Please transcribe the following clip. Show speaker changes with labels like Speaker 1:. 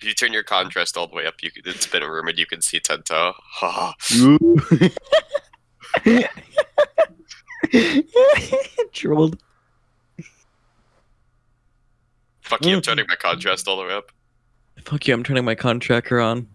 Speaker 1: If you turn your contrast all the way up, you can it's been rumored you can see Tento. Ha.
Speaker 2: Trolled.
Speaker 1: Fuck you, I'm turning my contrast all the way up.
Speaker 2: Fuck you, I'm turning my contractor on.